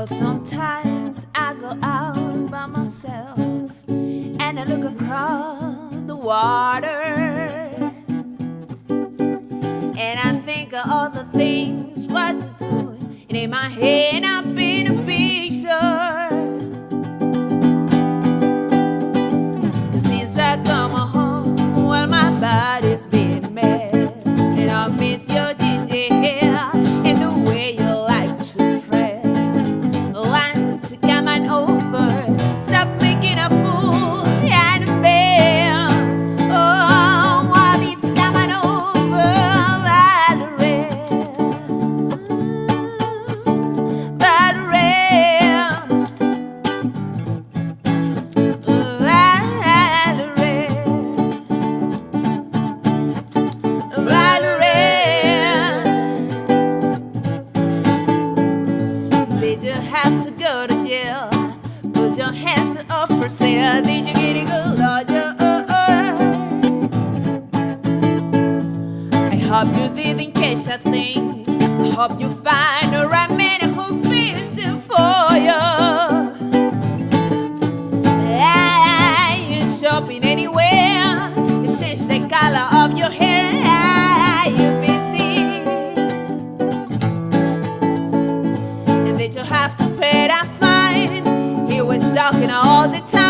Well, sometimes I go out by myself and I look across the water and I think of all the things what to do. And in my head, a thing. I hope you find the right man who feels it for you. Ah, You're shopping anywhere. You change the color of your hair. Ah, You're busy. And that you have to pay that fine. He was talking all the time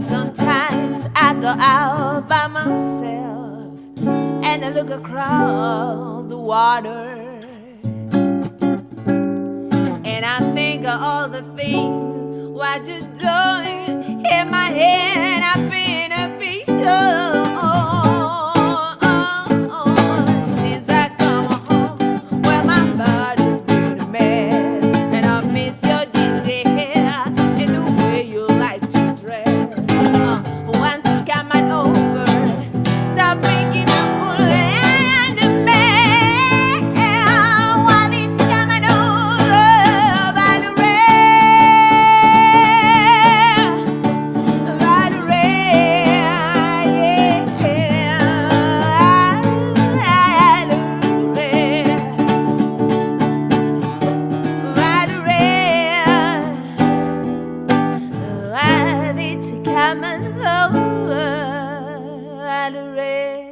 Sometimes I go out by myself and I look across the water and I think of all the things what you're doing in my head. coming over at a red.